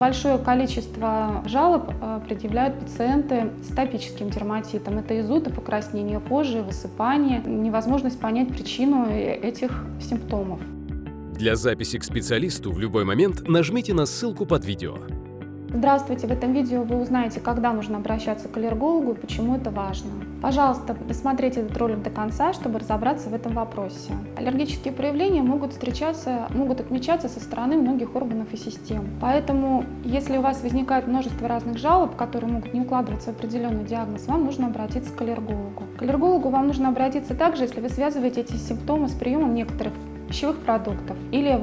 Большое количество жалоб э, предъявляют пациенты с атопическим дерматитом. Это изуд и покраснение кожи, высыпание, невозможность понять причину э, этих симптомов. Для записи к специалисту в любой момент нажмите на ссылку под видео. Здравствуйте! В этом видео вы узнаете, когда нужно обращаться к аллергологу и почему это важно. Пожалуйста, досмотрите этот ролик до конца, чтобы разобраться в этом вопросе. Аллергические проявления могут встречаться, могут отмечаться со стороны многих органов и систем. Поэтому, если у вас возникает множество разных жалоб, которые могут не укладываться в определенный диагноз, вам нужно обратиться к аллергологу. К аллергологу вам нужно обратиться также, если вы связываете эти симптомы с приемом некоторых пищевых продуктов, или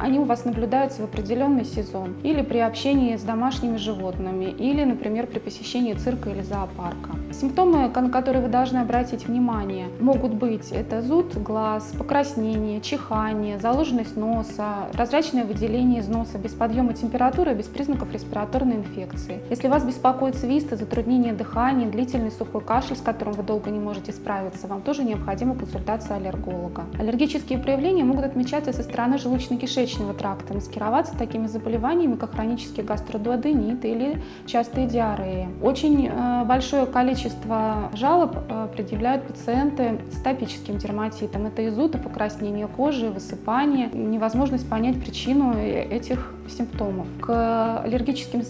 они у вас наблюдаются в определенный сезон, или при общении с домашними животными, или, например, при посещении цирка или зоопарка. Симптомы, на которые вы должны обратить внимание, могут быть это зуд глаз, покраснение, чихание, заложенность носа, прозрачное выделение из носа без подъема температуры, без признаков респираторной инфекции. Если вас беспокоит свисты, затруднение дыхания, длительный сухой кашель, с которым вы долго не можете справиться, вам тоже необходима консультация аллерголога. Аллергические проявления заболевания могут отмечаться со стороны желудочно-кишечного тракта, маскироваться такими заболеваниями, как хронический гастродуоденит или частые диареи. Очень э, большое количество жалоб э, предъявляют пациенты с атопическим дерматитом. Это изуд и покраснение кожи, высыпание, невозможность понять причину э, этих симптомов. К аллергическим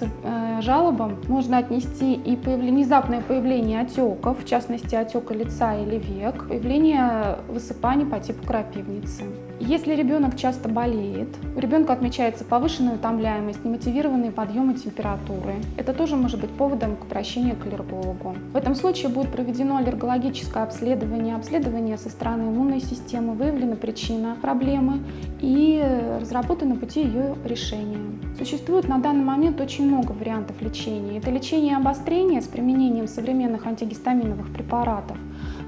жалобам можно отнести и внезапное появление отеков, в частности отека лица или век, появление высыпаний по типу крапивницы. Если ребенок часто болеет, у ребенка отмечается повышенная утомляемость, немотивированные подъемы температуры, это тоже может быть поводом к обращению к аллергологу. В этом случае будет проведено аллергологическое обследование, обследование со стороны иммунной системы, выявлена причина проблемы и разработаны пути ее решения. Существует на данный момент очень много вариантов лечения. Это лечение обострения с применением современных антигистаминовых препаратов,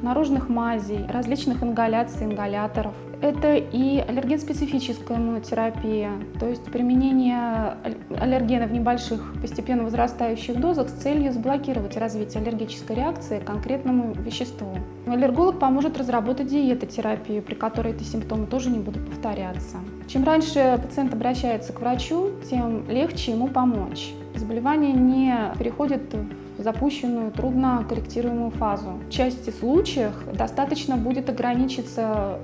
наружных мазей, различных ингаляций, ингаляторов. Это и аллерген-специфическая иммунотерапия, то есть применение аллергена в небольших, постепенно возрастающих дозах с целью заблокировать развитие аллергической реакции к конкретному веществу. Аллерголог поможет разработать диетотерапию, при которой эти симптомы тоже не будут повторяться. Чем раньше пациент обращается к врачу, тем легче ему помочь. Заболевание не переходит в запущенную, трудно корректируемую фазу. В части случаев достаточно будет ограничиться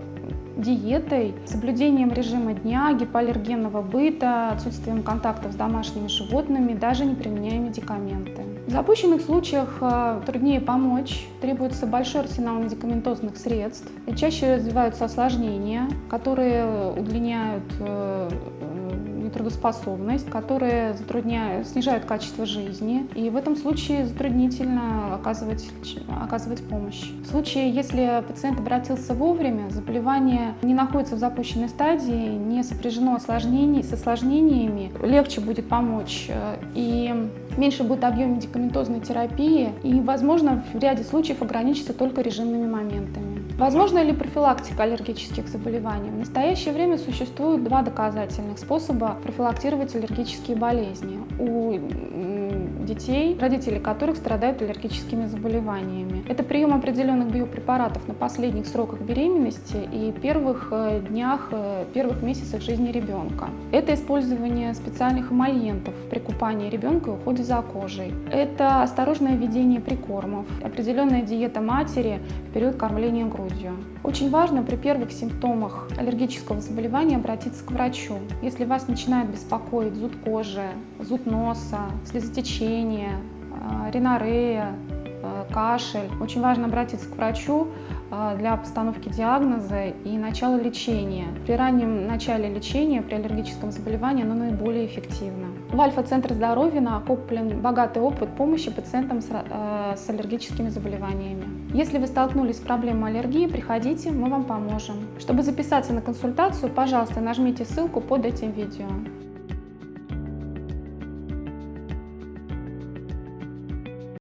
диетой, соблюдением режима дня, гипоаллергенного быта, отсутствием контактов с домашними животными, даже не применяя медикаменты. В запущенных случаях э, труднее помочь, требуется большой арсенал медикаментозных средств. Чаще развиваются осложнения, которые удлиняют э, нетрудоспособность, которые затрудняют, снижают качество жизни. И в этом случае затруднительно оказывать, оказывать помощь. В случае, если пациент обратился вовремя, заболевание не находится в запущенной стадии, не сопряжено осложнений, с осложнениями, легче будет помочь. И меньше будет объем медикаментозной терапии и, возможно, в ряде случаев ограничится только режимными моментами. Возможно ли профилактика аллергических заболеваний? В настоящее время существует два доказательных способа профилактировать аллергические болезни у детей, родители которых страдают аллергическими заболеваниями. Это прием определенных биопрепаратов на последних сроках беременности и первых э, днях, э, первых месяцах жизни ребенка. Это использование специальных эмольентов при купании ребенка и уходе за кожей. Это осторожное введение прикормов, определенная диета матери в период кормления грудью. Очень важно при первых симптомах аллергического заболевания обратиться к врачу. Если вас начинает беспокоить зуд кожи, зуд носа, слезотечение, а, ринорея, а, кашель, очень важно обратиться к врачу а, для постановки диагноза и начала лечения. При раннем начале лечения при аллергическом заболевании оно наиболее эффективно. В Альфа-центре здоровья накоплен богатый опыт помощи пациентам с, э, с аллергическими заболеваниями. Если вы столкнулись с проблемой аллергии, приходите, мы вам поможем. Чтобы записаться на консультацию, пожалуйста, нажмите ссылку под этим видео.